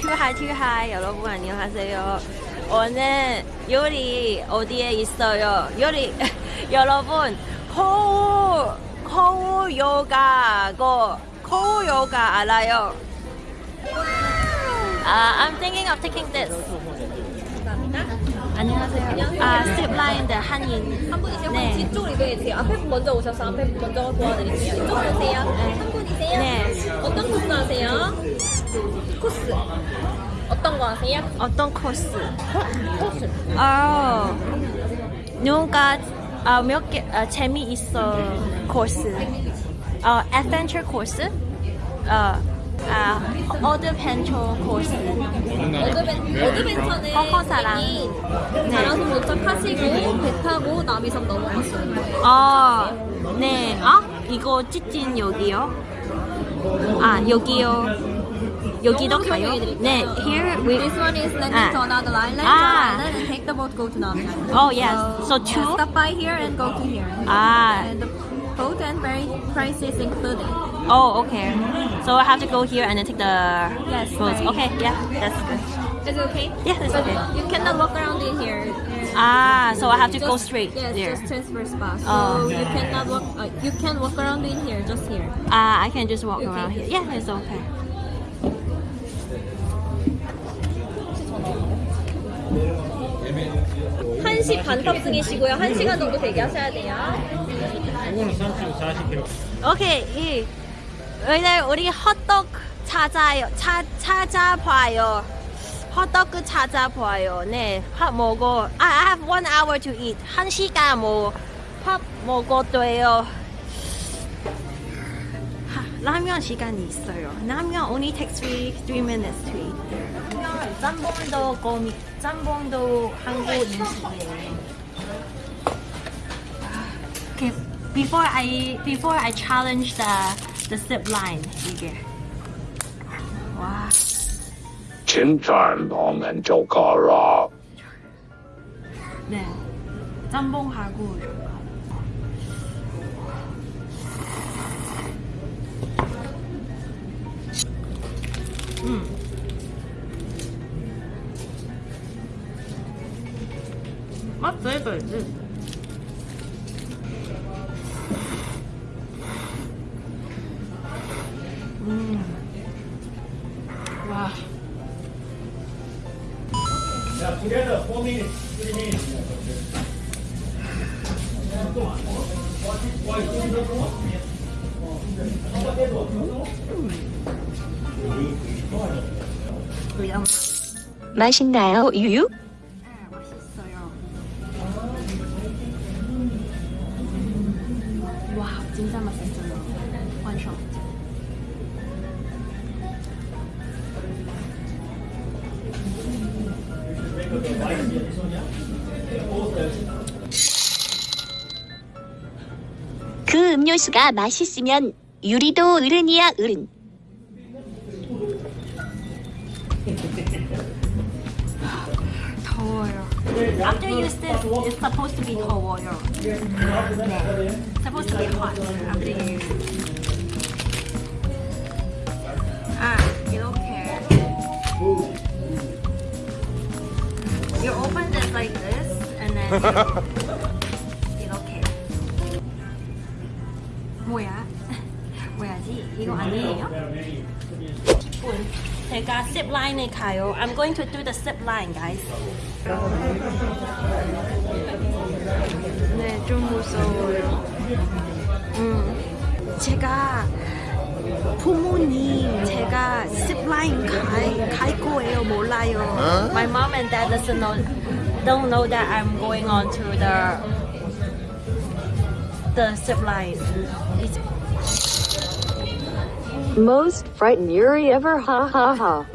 투하이 투하이 여러분 안녕하세요. 오늘 요리 어디에 있어요? 요리 여러분 코우 요가고 코우 요가 알아요? 아, I'm thinking of taking this. 안녕하세요. 아, the 한인. 한 분이세요? 네. 네. 뒤쪽으로 이동해 주세요. 앞에 분 먼저 오셔서 앞에 분 먼저 도와드릴게요. 이쪽으로 오세요. 한 분이세요? 네. 어떤 코스 하세요? 코스. 어떤 거 하세요? 어떤 코스? 코스. 아, 누군가 아, 몇 개, 아, 재미있어 코스. 어, adventure 코스. 어, 아, 어드벤처 코스. 어드벤, 어드벤처는 커커사랑. 여기 자랑섬 도착하시고 배 타고 남이섬 거예요. 어, 네. 아, 이거 찌찐 여기요? 아, 여기요. 여기도 너무 가요? 설명해드릴게요. 네, here we. This one is landing 아. to another island, 아. to island and take the boat go to Nami Island. Oh, yes. So two? Stop by here and go to here. Ah. And the boat and very prices included. Oh, okay. So I have to go here and then take the Yes, boat. right. Okay, yeah, that's good. Is it okay? Yeah, it's But okay. You cannot walk around in here. Ah, so I have to Just- go straight Yes, there. just transfer spa. So Oh. you cannot walk. Uh, you can walk around in here, just here. Ah, I can just walk Okay. around here. Yeah, it's okay. 한시반 탑승이시고요. 1시간 정도 대기하셔야 돼요. 이거는 30, 40kg. 오케이, 이 오늘 우리 헛떡 찾아요. 찾 찾아봐요. 헛떡 찾아봐요. 네, 밥 먹어. I have one hour to eat. 한 시간 뭐 밥 먹어도요. 하, 라면 시간이 있어요. 라면 only takes three three minutes to eat. 라면 짬뽕도 거미 짬뽕도 한국 음식이에요. Okay, before I before I challenge the the zip line 이게 와 진짜 너는 좋거라. 네. 짬뽕하고 うん待って待って待ってうんわあ Together, four minutes. 맛있나요, 유유? 네, 맛있어요. 와, 진짜 맛있어요. 그 음료수가 맛있으면 유리도 어른이야 어른. 더워요. After you this, it's supposed to be 더워요. 네. Supposed to be hot after you use it. 아, 이렇게. You open this like this, and then 이렇게. 뭐야? 뭐야지? 이거 아니에요? 제가 zip line에 가요. I'm going to do the zip line, guys. 네, 좀 무서워요. 음, 제가 부모님 제가 zip line 갈, 갈 거예요 몰라요. My mom and dad doesn't know, don't know that I'm going on to the the zip line. It's, Most frightened Yuri ever, ha ha ha.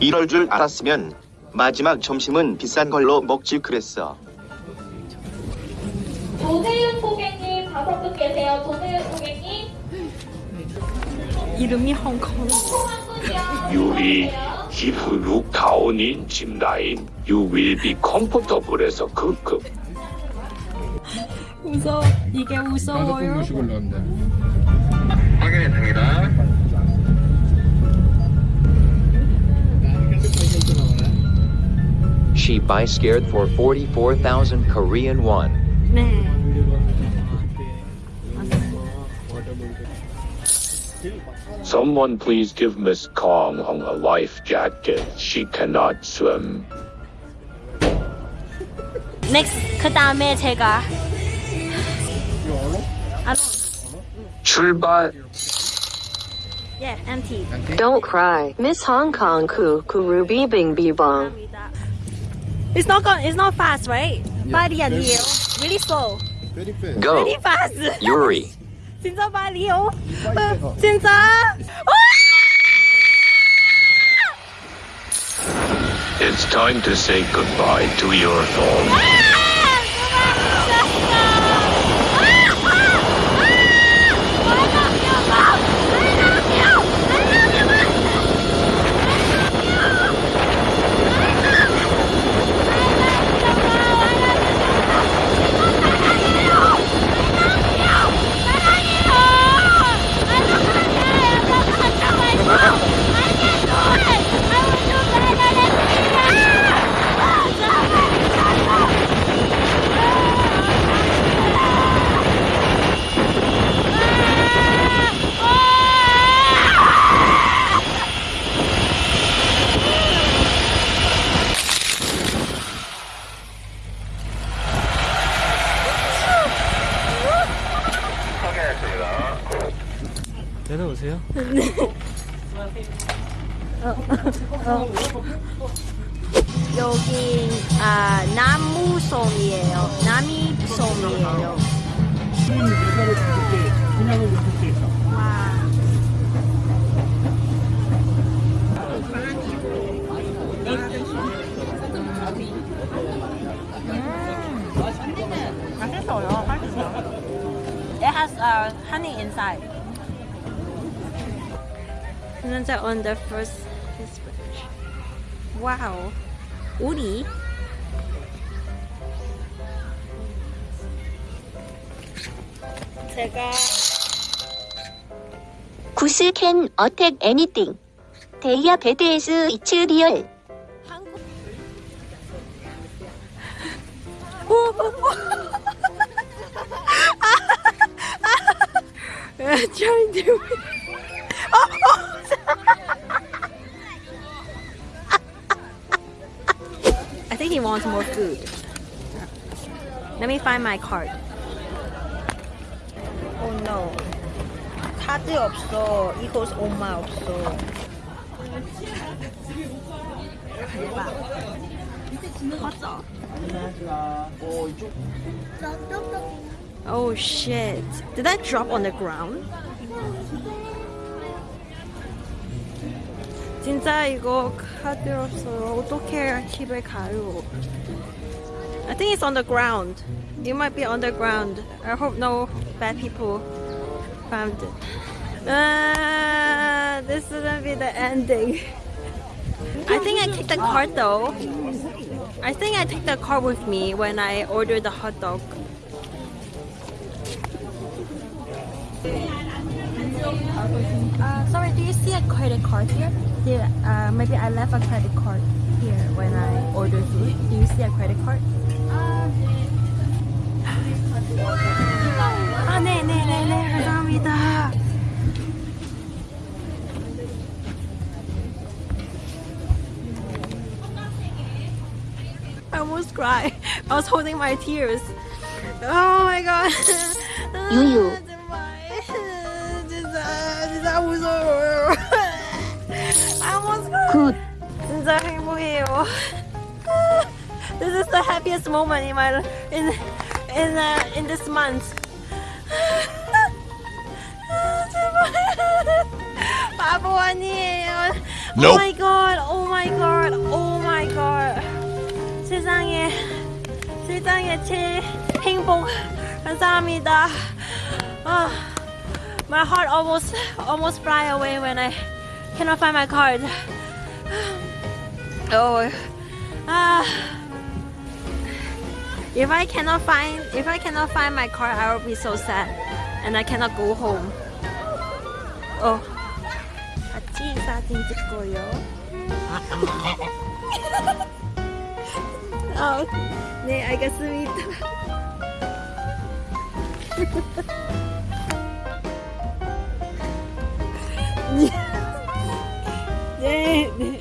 이럴 줄 알았으면 마지막 점심은 비싼 걸로 먹지 그랬어. 조세윤 고객님 다섯 분 계세요. 조세윤 고객님. 이름이 홍콩. 유리, line, you will be comfortable에서 급급. 무서워. 이게 다섯 분 무서워요. 모시고 올라온다. 확인했습니다. She buy scared for 44,000 Korean won. 네. Someone please give Miss Kong a life jacket. She cannot swim. Next 그 다음에 제가 아, 출발. yeah, empty. Don't cry. Miss Hong Kong ku ku ruby bing bee bong. It's not gon it's not fast, right? 빨리 아니에요. Really slow. Very fast. Go, Really fast. Yuri. 진짜 빨리요. 어, 진짜. It's time to say goodbye to your phone. 여기 아 나무솜이에요. 나미솜이에요. 와. 음, 맛있어요. 맛있어요. It has uh, honey inside. And then on the first dispatch. Wow. 우리 제가 구스 캔 어택 애니띵. 데이아 베드에스 이츠 리얼. 오, 오, 오. trying to I think he wants more food. Let me find my card. Oh no. 카드 없어. 이거 엄마 없어. 대박. 맞아. Oh shit. Did that drop on the ground? 진짜 이거 카드 없어요. 어떻게 집에 가요? I think it's on the ground. It might be on the ground. I hope no bad people found it. Ah, this is gonna be the ending. I think I took the card though. I think I took the card with me when I ordered the hot dog. Uh, sorry, do you see a credit card here? Yeah, uh, maybe I left a credit card here when I ordered food. Do you see a credit card? 아, 네, 네, 네, 네, 감사합니다. I almost cried. I was holding my tears. Oh my god. 유유. 정말 진짜 진짜 무서워 굿. 진짜 행복해요. This is the happiest moment in my in in uh, in this month. 제발. 바보 아니에요. Oh my god. Oh my god. Oh my god. 세상에 세상에 제일 행복 감사합니다. 아, my heart almost almost fly away when I cannot find my card. oh, ah. If I cannot find, if I cannot find my car, I will be so sad, and I cannot go home. Oh, 같이 사진 찍고요. 아, 네 알겠습니다. Yeah, 네.